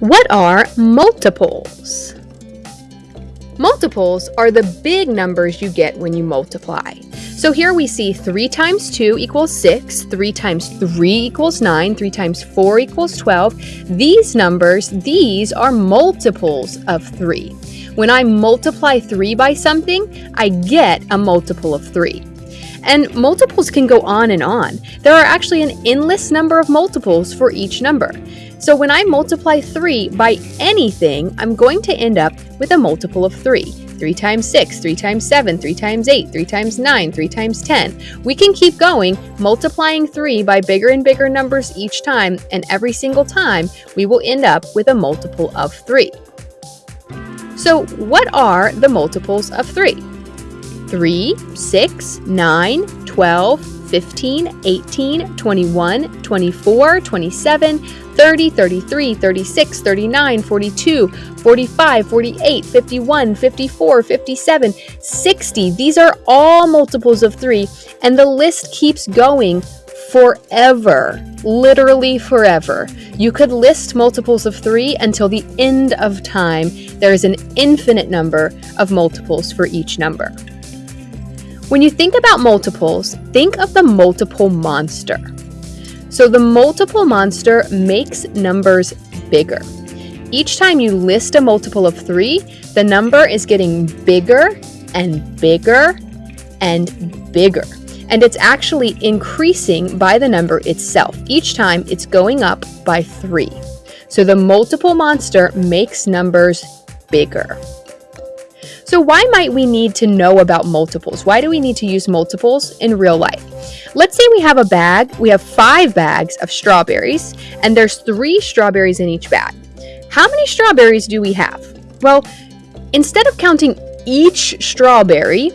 What are multiples? Multiples are the big numbers you get when you multiply. So here we see 3 times 2 equals 6, 3 times 3 equals 9, 3 times 4 equals 12. These numbers, these are multiples of 3. When I multiply 3 by something, I get a multiple of 3. And multiples can go on and on. There are actually an endless number of multiples for each number. So when I multiply 3 by anything, I'm going to end up with a multiple of 3. 3 times 6, 3 times 7, 3 times 8, 3 times 9, 3 times 10. We can keep going, multiplying 3 by bigger and bigger numbers each time, and every single time we will end up with a multiple of 3. So what are the multiples of 3? 3, 6, 9, 12, 15, 18, 21, 24, 27, 30, 33, 36, 39, 42, 45, 48, 51, 54, 57, 60. These are all multiples of 3, and the list keeps going forever, literally forever. You could list multiples of 3 until the end of time. There is an infinite number of multiples for each number. When you think about multiples, think of the multiple monster. So the multiple monster makes numbers bigger. Each time you list a multiple of 3, the number is getting bigger and bigger and bigger. And it's actually increasing by the number itself. Each time it's going up by 3. So the multiple monster makes numbers bigger. So why might we need to know about multiples? Why do we need to use multiples in real life? Let's say we have a bag, we have five bags of strawberries, and there's three strawberries in each bag. How many strawberries do we have? Well, instead of counting each strawberry,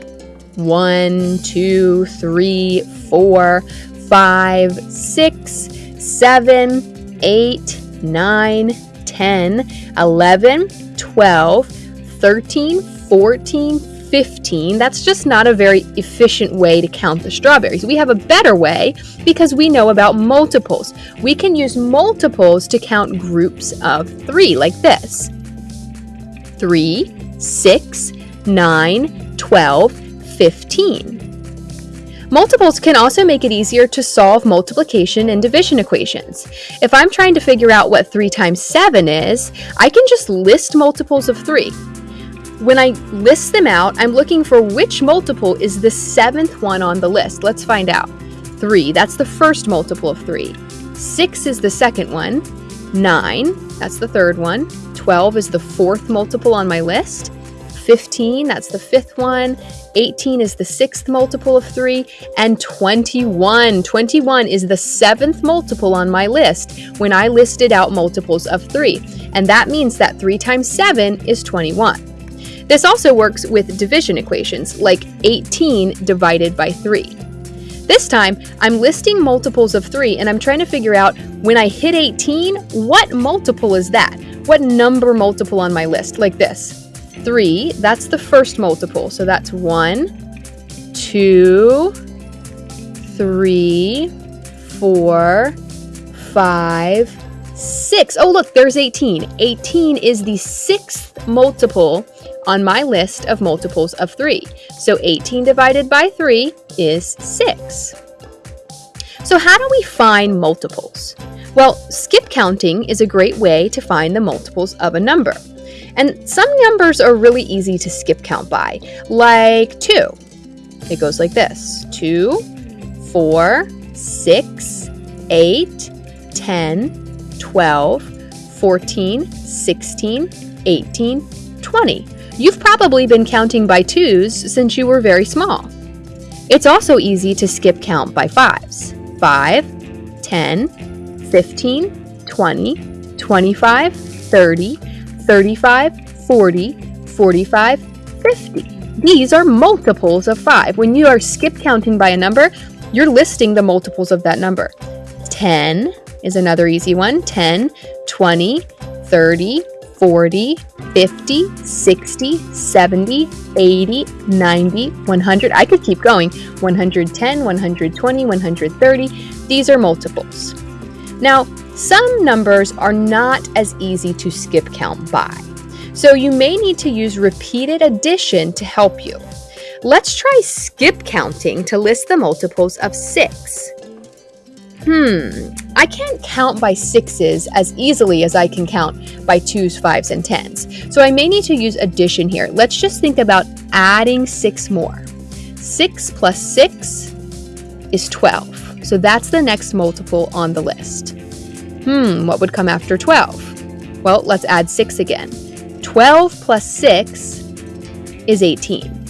one, two, three, four, five, six, seven, eight, nine, 10, 11, 12, 13, 14, 15. That's just not a very efficient way to count the strawberries. We have a better way because we know about multiples. We can use multiples to count groups of three, like this 3, 6, 9, 12, 15. Multiples can also make it easier to solve multiplication and division equations. If I'm trying to figure out what 3 times 7 is, I can just list multiples of 3. When I list them out, I'm looking for which multiple is the seventh one on the list. Let's find out. 3, that's the first multiple of 3. 6 is the second one. 9, that's the third one. 12 is the fourth multiple on my list. 15, that's the fifth one. 18 is the sixth multiple of 3. And 21. 21 is the seventh multiple on my list when I listed out multiples of 3. And that means that 3 times 7 is 21. This also works with division equations, like 18 divided by 3. This time, I'm listing multiples of 3 and I'm trying to figure out when I hit 18, what multiple is that? What number multiple on my list? Like this. 3, that's the first multiple, so that's 1, 2, 3, 4, 5, 6. Oh, look, there's 18. 18 is the sixth multiple on my list of multiples of 3. So 18 divided by 3 is 6. So how do we find multiples? Well, skip counting is a great way to find the multiples of a number. And some numbers are really easy to skip count by, like 2. It goes like this 2, 4, 6, 8, 10, 12, 14, 16, 18, 20. You've probably been counting by twos since you were very small. It's also easy to skip count by fives 5, 10, 15, 20, 25, 30, 35, 40, 45, 50. These are multiples of 5. When you are skip counting by a number, you're listing the multiples of that number. 10 is another easy one 10, 20, 30, 40, 50, 60, 70, 80, 90, 100. I could keep going. 110, 120, 130. These are multiples. Now, Some numbers are not as easy to skip count by, so you may need to use repeated addition to help you. Let's try skip counting to list the multiples of 6. Hmm, I can't count by sixes as easily as I can count by twos, fives, and tens. So I may need to use addition here. Let's just think about adding six more. Six plus six is 12. So that's the next multiple on the list. Hmm, what would come after 12? Well, let's add six again. 12 plus six is 18.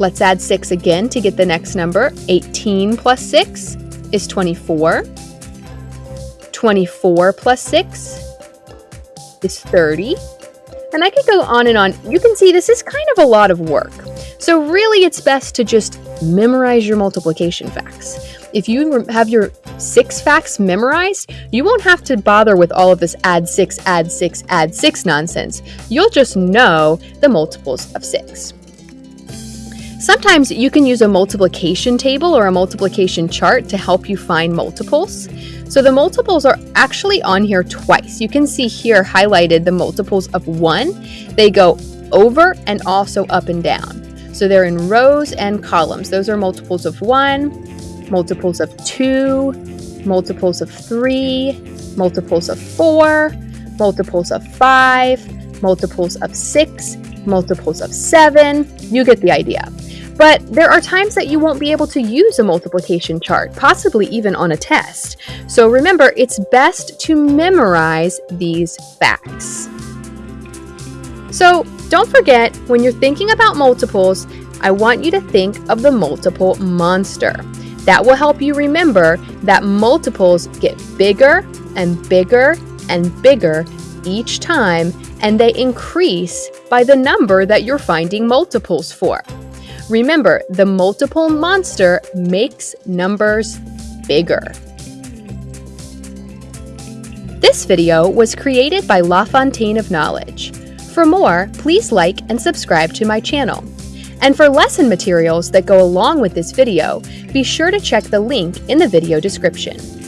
Let's add 6 again to get the next number. 18 plus 6 is 24. 24 plus 6 is 30. And I could go on and on. You can see this is kind of a lot of work. So really it's best to just memorize your multiplication facts. If you have your six facts memorized, you won't have to bother with all of this add six, add six, add six nonsense. You'll just know the multiples of six. Sometimes you can use a multiplication table or a multiplication chart to help you find multiples. So the multiples are actually on here twice. You can see here highlighted the multiples of 1. They go over and also up and down. So they're in rows and columns. Those are multiples of 1, multiples of 2, multiples of 3, multiples of 4, multiples of 5, multiples of 6, multiples of 7. You get the idea. But there are times that you won't be able to use a multiplication chart, possibly even on a test. So remember, it's best to memorize these facts. So don't forget, when you're thinking about multiples, I want you to think of the multiple monster. That will help you remember that multiples get bigger and bigger and bigger each time, and they increase by the number that you're finding multiples for. Remember, the multiple monster makes numbers bigger. This video was created by La Fontaine of Knowledge. For more, please like and subscribe to my channel. And for lesson materials that go along with this video, be sure to check the link in the video description.